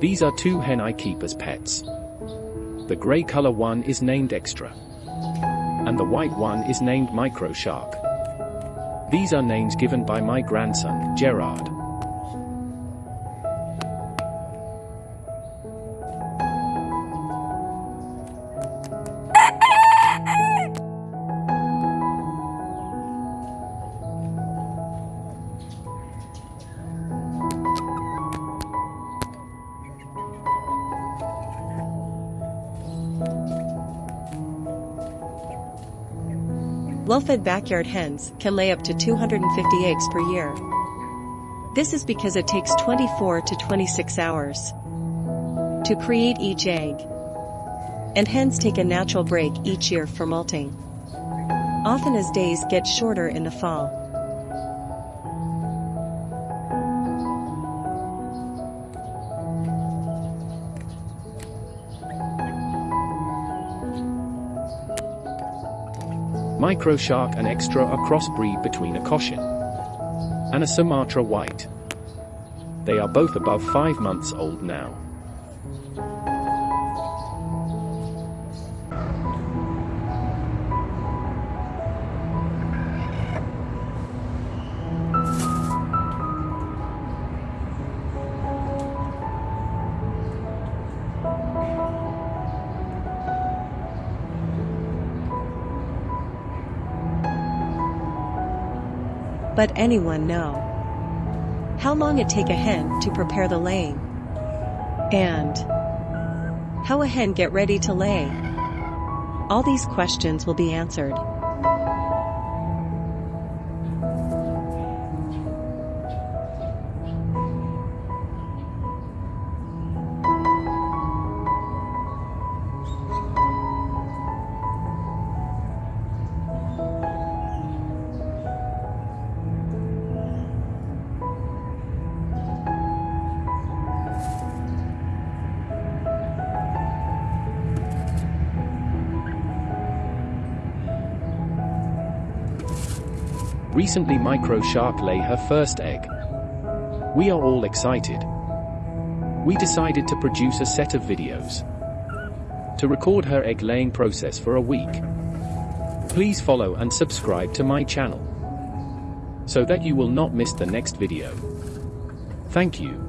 These are two hen I keep as pets. The grey color one is named Extra. And the white one is named Micro Shark. These are names given by my grandson, Gerard. Well-fed backyard hens can lay up to 250 eggs per year. This is because it takes 24 to 26 hours to create each egg. And hens take a natural break each year for molting. Often as days get shorter in the fall. Micro Shark and Extra are crossbreed between a Cochin and a Sumatra White. They are both above 5 months old now. But anyone know how long it take a hen to prepare the laying? And how a hen get ready to lay? All these questions will be answered. Recently Micro Shark lay her first egg. We are all excited. We decided to produce a set of videos to record her egg laying process for a week. Please follow and subscribe to my channel so that you will not miss the next video. Thank you.